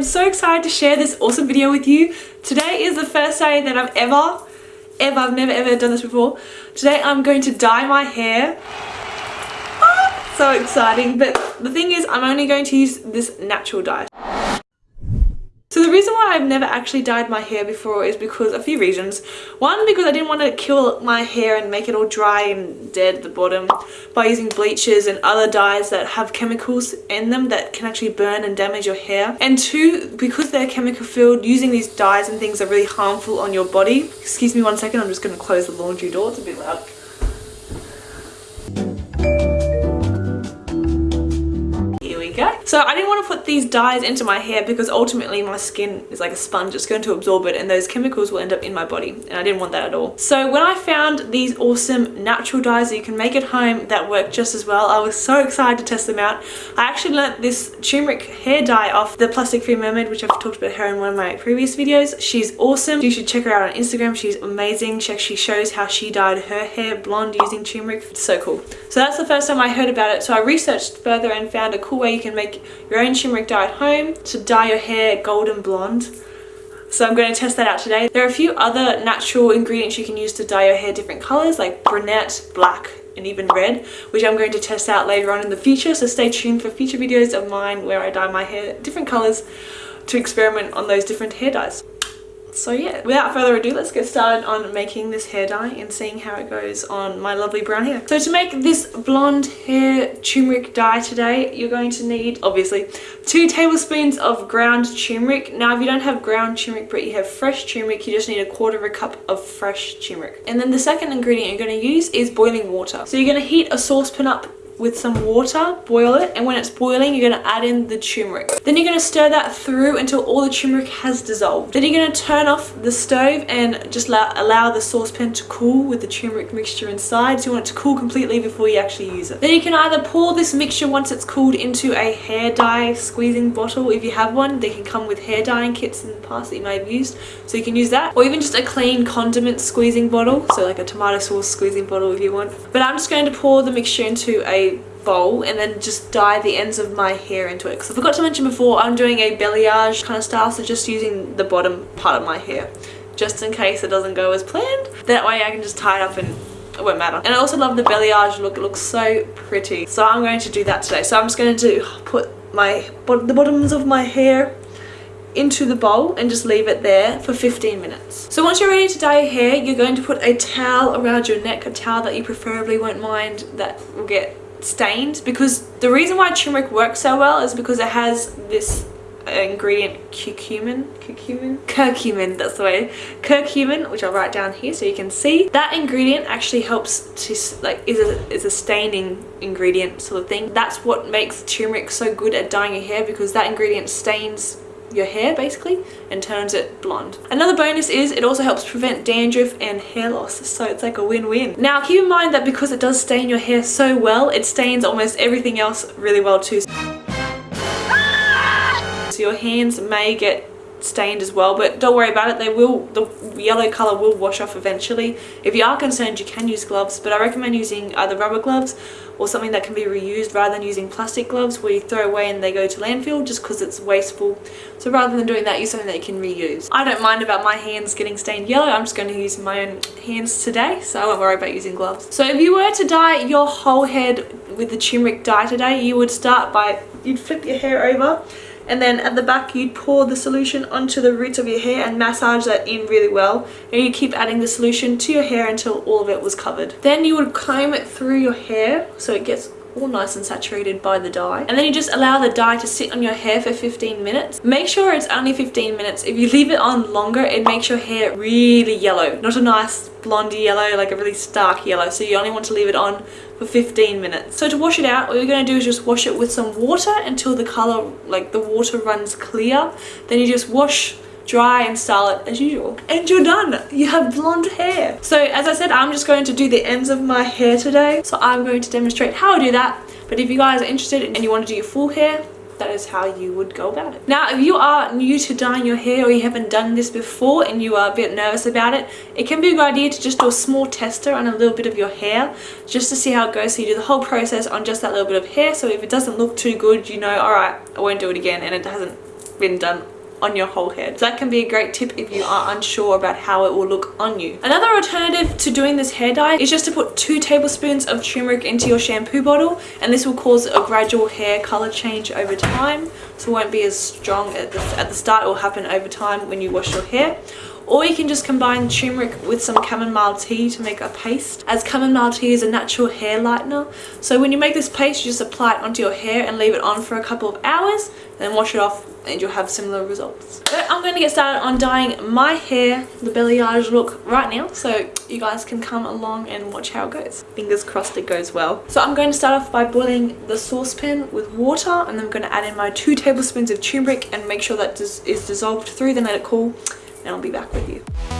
am so excited to share this awesome video with you. Today is the first day that I've ever, ever, I've never ever done this before. Today I'm going to dye my hair. Ah, so exciting. But the thing is, I'm only going to use this natural dye. So the reason why I've never actually dyed my hair before is because a few reasons. One, because I didn't want to kill my hair and make it all dry and dead at the bottom by using bleaches and other dyes that have chemicals in them that can actually burn and damage your hair. And two, because they're chemical filled, using these dyes and things are really harmful on your body. Excuse me one second, I'm just going to close the laundry door, it's a bit loud. So I didn't want to put these dyes into my hair because ultimately my skin is like a sponge. It's going to absorb it and those chemicals will end up in my body and I didn't want that at all. So when I found these awesome natural dyes that you can make at home that work just as well, I was so excited to test them out. I actually learnt this turmeric hair dye off the Plastic Free Mermaid which I've talked about her in one of my previous videos. She's awesome. You should check her out on Instagram. She's amazing. She actually shows how she dyed her hair blonde using turmeric. It's so cool. So that's the first time I heard about it. So I researched further and found a cool way you can make your own turmeric dye at home to dye your hair golden blonde. So I'm going to test that out today. There are a few other natural ingredients you can use to dye your hair different colours like brunette, black and even red which I'm going to test out later on in the future so stay tuned for future videos of mine where I dye my hair different colours to experiment on those different hair dyes so yeah without further ado let's get started on making this hair dye and seeing how it goes on my lovely brown hair. So to make this blonde hair turmeric dye today you're going to need obviously two tablespoons of ground turmeric. Now if you don't have ground turmeric but you have fresh turmeric you just need a quarter of a cup of fresh turmeric. And then the second ingredient you're going to use is boiling water. So you're going to heat a saucepan up with some water, boil it, and when it's boiling, you're going to add in the turmeric. Then you're going to stir that through until all the turmeric has dissolved. Then you're going to turn off the stove and just allow, allow the saucepan to cool with the turmeric mixture inside. So you want it to cool completely before you actually use it. Then you can either pour this mixture once it's cooled into a hair dye squeezing bottle. If you have one, they can come with hair dyeing kits in the past that you may have used. So you can use that. Or even just a clean condiment squeezing bottle. So like a tomato sauce squeezing bottle if you want. But I'm just going to pour the mixture into a bowl and then just dye the ends of my hair into it. Because I forgot to mention before I'm doing a balayage kind of style so just using the bottom part of my hair just in case it doesn't go as planned. That way I can just tie it up and it won't matter. And I also love the balayage look it looks so pretty. So I'm going to do that today. So I'm just going to put my the bottoms of my hair into the bowl and just leave it there for 15 minutes. So once you're ready to dye your hair, you're going to put a towel around your neck, a towel that you preferably won't mind that will get stained because the reason why turmeric works so well is because it has this uh, ingredient curcumin? Curcumin? Curcumin that's the way. Curcumin which i'll write down here so you can see. That ingredient actually helps to like is a is a staining ingredient sort of thing. That's what makes turmeric so good at dyeing your hair because that ingredient stains your hair basically and turns it blonde. Another bonus is it also helps prevent dandruff and hair loss so it's like a win-win. Now keep in mind that because it does stain your hair so well it stains almost everything else really well too. So your hands may get stained as well but don't worry about it they will the yellow color will wash off eventually if you are concerned you can use gloves but i recommend using either rubber gloves or something that can be reused rather than using plastic gloves where you throw away and they go to landfill just because it's wasteful. So rather than doing that use something that you can reuse. I don't mind about my hands getting stained yellow. I'm just going to use my own hands today so i won't worry about using gloves. So if you were to dye your whole head with the turmeric dye today you would start by you'd flip your hair over and then at the back you'd pour the solution onto the roots of your hair and massage that in really well. And you keep adding the solution to your hair until all of it was covered. Then you would comb it through your hair so it gets all nice and saturated by the dye. And then you just allow the dye to sit on your hair for 15 minutes. Make sure it's only 15 minutes. If you leave it on longer it makes your hair really yellow. Not a nice blondie yellow like a really stark yellow. So you only want to leave it on for 15 minutes. So to wash it out what you're going to do is just wash it with some water until the color like the water runs clear. Then you just wash dry and style it as usual and you're done you have blonde hair so as i said i'm just going to do the ends of my hair today so i'm going to demonstrate how i do that but if you guys are interested and you want to do your full hair that is how you would go about it. Now, if you are new to dyeing your hair or you haven't done this before and you are a bit nervous about it, it can be a good idea to just do a small tester on a little bit of your hair just to see how it goes. So you do the whole process on just that little bit of hair. So if it doesn't look too good, you know, all right, I won't do it again and it hasn't been done on your whole head. So that can be a great tip if you are unsure about how it will look on you. Another alternative to doing this hair dye is just to put two tablespoons of turmeric into your shampoo bottle and this will cause a gradual hair color change over time so it won't be as strong at the, at the start. It will happen over time when you wash your hair or you can just combine turmeric with some chamomile tea to make a paste as chamomile tea is a natural hair lightener so when you make this paste you just apply it onto your hair and leave it on for a couple of hours then wash it off and you'll have similar results. But I'm going to get started on dyeing my hair the balayage look right now so you guys can come along and watch how it goes. Fingers crossed it goes well. So I'm going to start off by boiling the saucepan with water and then I'm going to add in my two tablespoons of turmeric and make sure that is dissolved through then let it cool and I'll be back with you.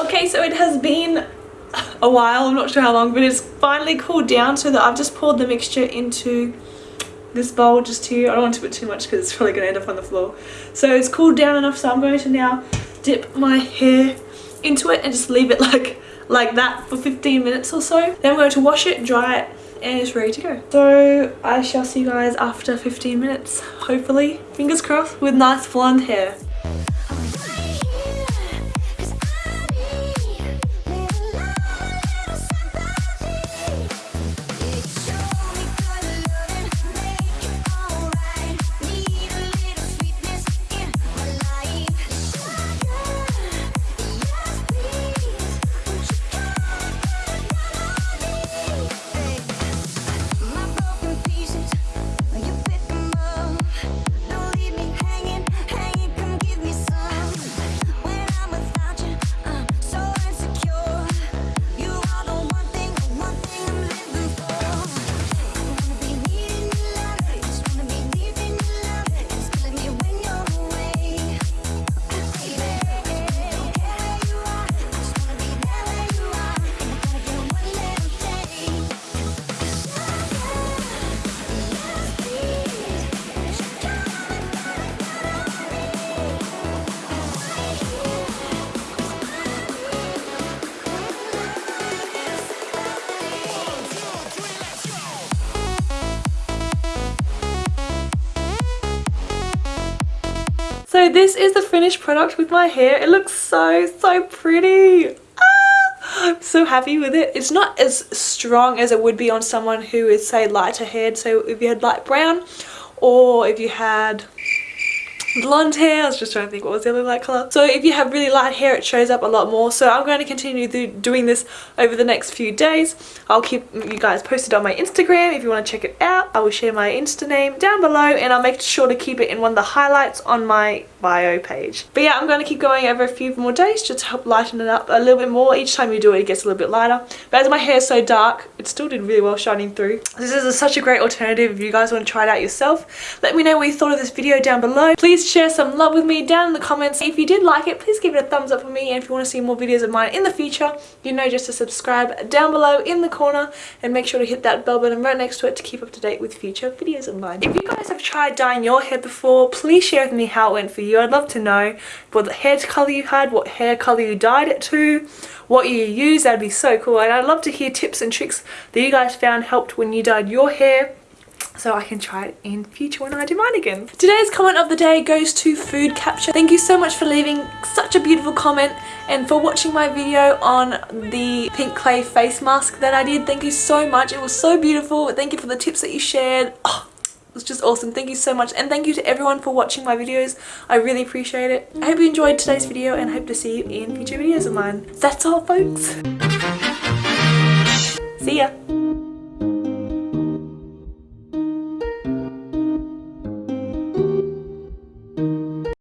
Okay, so it has been a while, I'm not sure how long, but it's finally cooled down so that I've just poured the mixture into this bowl just here. I don't want to put too much because it's probably going to end up on the floor. So it's cooled down enough so I'm going to now dip my hair into it and just leave it like like that for 15 minutes or so. Then I'm going to wash it, dry it, and it's ready to go. So I shall see you guys after 15 minutes, hopefully, fingers crossed, with nice blonde hair. So this is the finished product with my hair. It looks so, so pretty. Ah, I'm so happy with it. It's not as strong as it would be on someone who is say lighter haired. So if you had light brown or if you had blonde hair. I was just trying to think what was the other light colour. So if you have really light hair it shows up a lot more. So I'm going to continue doing this over the next few days. I'll keep you guys posted on my Instagram if you want to check it out. I will share my Insta name down below and I'll make sure to keep it in one of the highlights on my bio page. But yeah, I'm going to keep going over a few more days just to help lighten it up a little bit more. Each time you do it, it gets a little bit lighter. But as my hair is so dark, it still did really well shining through. This is a, such a great alternative if you guys want to try it out yourself. Let me know what you thought of this video down below. Please share some love with me down in the comments. If you did like it, please give it a thumbs up for me. And if you want to see more videos of mine in the future, you know just to subscribe down below in the corner and make sure to hit that bell button right next to it to keep up to date with future videos of mine. If you guys have tried dyeing your hair before, please share with me how it went for you. I'd love to know what the hair color you had, what hair color you dyed it to, what you used. That'd be so cool. And I'd love to hear tips and tricks that you guys found helped when you dyed your hair so I can try it in future when I do mine again. Today's comment of the day goes to Food Capture. Thank you so much for leaving such a beautiful comment and for watching my video on the pink clay face mask that I did. Thank you so much. It was so beautiful. Thank you for the tips that you shared. Oh, it was just awesome. Thank you so much. And thank you to everyone for watching my videos. I really appreciate it. I hope you enjoyed today's video and hope to see you in future videos of mine. That's all folks. See ya.